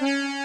Música